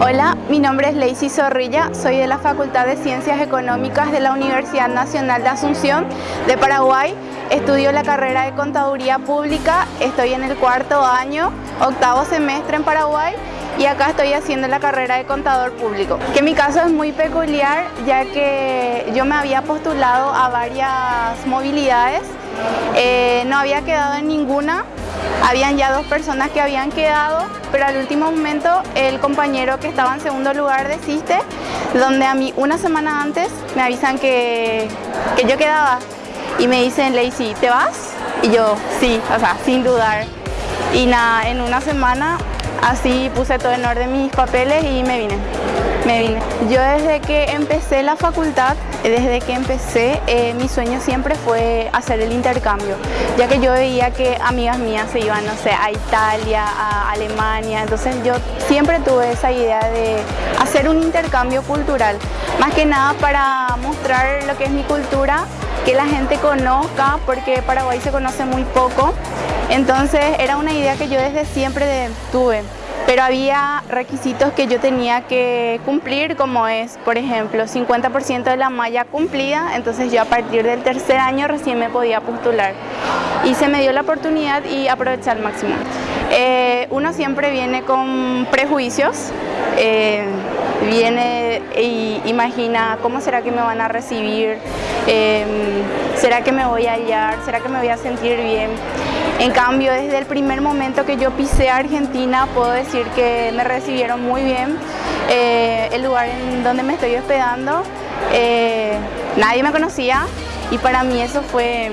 Hola, mi nombre es Lacey Zorrilla, soy de la Facultad de Ciencias Económicas de la Universidad Nacional de Asunción de Paraguay. Estudio la carrera de Contaduría Pública, estoy en el cuarto año, octavo semestre en Paraguay y acá estoy haciendo la carrera de Contador Público. Que mi caso es muy peculiar ya que yo me había postulado a varias movilidades, eh, no había quedado en ninguna, habían ya dos personas que habían quedado, pero al último momento el compañero que estaba en segundo lugar desiste, donde a mí una semana antes me avisan que, que yo quedaba y me dicen, Lacey, ¿te vas? Y yo, sí, o sea, sin dudar. Y nada, en una semana así puse todo en orden mis papeles y me vine me vine. Yo desde que empecé la facultad, desde que empecé, eh, mi sueño siempre fue hacer el intercambio, ya que yo veía que amigas mías se iban, no sé, a Italia, a Alemania, entonces yo siempre tuve esa idea de hacer un intercambio cultural, más que nada para mostrar lo que es mi cultura, que la gente conozca, porque Paraguay se conoce muy poco, entonces era una idea que yo desde siempre tuve pero había requisitos que yo tenía que cumplir, como es, por ejemplo, 50% de la malla cumplida, entonces yo a partir del tercer año recién me podía postular. Y se me dio la oportunidad y aproveché al máximo. Eh, uno siempre viene con prejuicios, eh, viene y imagina cómo será que me van a recibir, eh, será que me voy a hallar, será que me voy a sentir bien. En cambio, desde el primer momento que yo pisé a Argentina, puedo decir que me recibieron muy bien. Eh, el lugar en donde me estoy hospedando, eh, nadie me conocía y para mí eso fue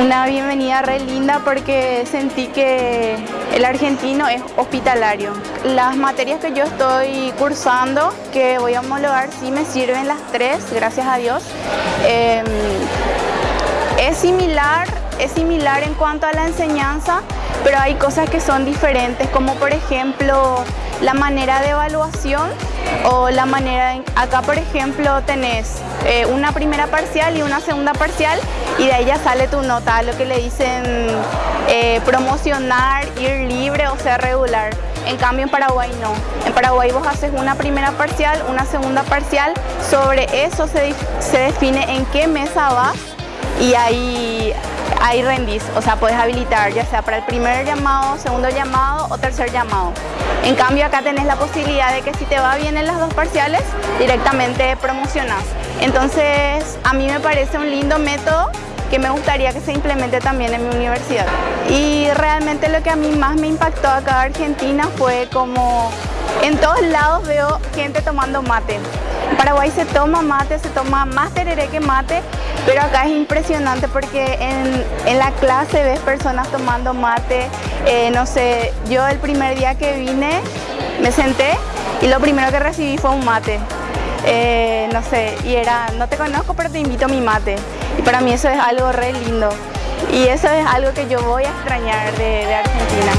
una bienvenida re linda porque sentí que el argentino es hospitalario. Las materias que yo estoy cursando, que voy a homologar, sí me sirven las tres, gracias a Dios. Eh, es similar es similar en cuanto a la enseñanza, pero hay cosas que son diferentes, como por ejemplo la manera de evaluación o la manera, acá por ejemplo tenés eh, una primera parcial y una segunda parcial y de ya sale tu nota, lo que le dicen eh, promocionar, ir libre o ser regular. En cambio en Paraguay no. En Paraguay vos haces una primera parcial, una segunda parcial, sobre eso se, se define en qué mesa vas y ahí ahí rendís, o sea, puedes habilitar ya sea para el primer llamado, segundo llamado o tercer llamado. En cambio acá tenés la posibilidad de que si te va bien en las dos parciales, directamente promocionas. Entonces a mí me parece un lindo método que me gustaría que se implemente también en mi universidad. Y realmente lo que a mí más me impactó acá en Argentina fue como en todos lados veo gente tomando mate. En Paraguay se toma mate, se toma más tereré que mate, pero acá es impresionante porque en, la clase ves personas tomando mate. Eh, no sé, yo el primer día que vine me senté y lo primero que recibí fue un mate. Eh, no sé, y era, no te conozco pero te invito a mi mate. Y para mí eso es algo re lindo. Y eso es algo que yo voy a extrañar de Argentina.